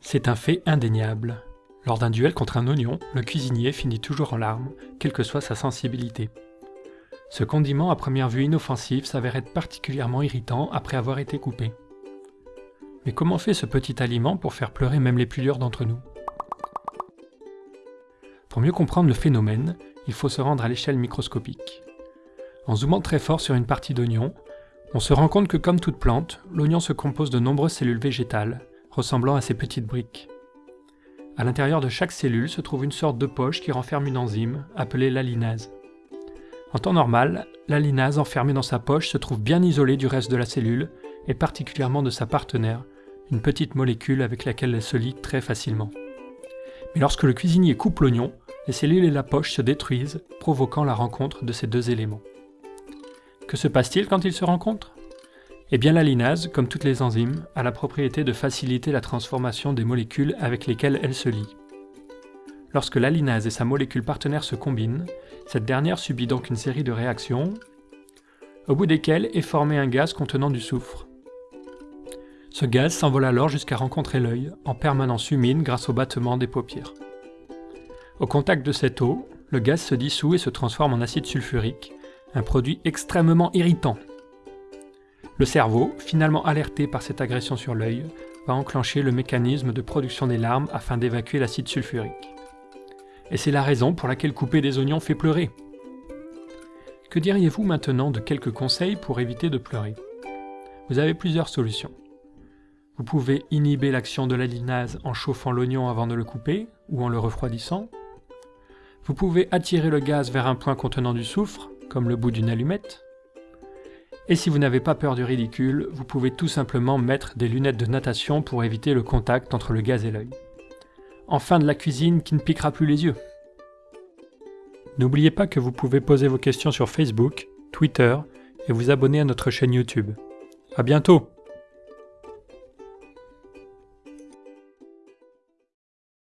C'est un fait indéniable. Lors d'un duel contre un oignon, le cuisinier finit toujours en larmes, quelle que soit sa sensibilité. Ce condiment à première vue inoffensif s'avère être particulièrement irritant après avoir été coupé. Mais comment fait ce petit aliment pour faire pleurer même les plus durs d'entre nous? Pour mieux comprendre le phénomène, il faut se rendre à l'échelle microscopique. En zoomant très fort sur une partie d'oignon, on se rend compte que comme toute plante, l'oignon se compose de nombreuses cellules végétales, ressemblant à ces petites briques. À l'intérieur de chaque cellule se trouve une sorte de poche qui renferme une enzyme, appelée l'alinase. En temps normal, l'alinase enfermée dans sa poche se trouve bien isolée du reste de la cellule, et particulièrement de sa partenaire, une petite molécule avec laquelle elle se lie très facilement. Mais lorsque le cuisinier coupe l'oignon, les cellules et la poche se détruisent, provoquant la rencontre de ces deux éléments. Que se passe-t-il quand ils se rencontrent Eh bien l'alinase, comme toutes les enzymes, a la propriété de faciliter la transformation des molécules avec lesquelles elle se lie. Lorsque l'alinase et sa molécule partenaire se combinent, cette dernière subit donc une série de réactions, au bout desquelles est formé un gaz contenant du soufre. Ce gaz s'envole alors jusqu'à rencontrer l'œil, en permanence humide grâce au battement des paupières. Au contact de cette eau, le gaz se dissout et se transforme en acide sulfurique, un produit extrêmement irritant. Le cerveau, finalement alerté par cette agression sur l'œil, va enclencher le mécanisme de production des larmes afin d'évacuer l'acide sulfurique. Et c'est la raison pour laquelle couper des oignons fait pleurer. Que diriez-vous maintenant de quelques conseils pour éviter de pleurer? Vous avez plusieurs solutions. Vous pouvez inhiber l'action de la linase en chauffant l'oignon avant de le couper ou en le refroidissant. Vous pouvez attirer le gaz vers un point contenant du soufre, comme le bout d'une allumette. Et si vous n'avez pas peur du ridicule, vous pouvez tout simplement mettre des lunettes de natation pour éviter le contact entre le gaz et l'œil. Enfin de la cuisine qui ne piquera plus les yeux. N'oubliez pas que vous pouvez poser vos questions sur Facebook, Twitter et vous abonner à notre chaîne YouTube. A bientôt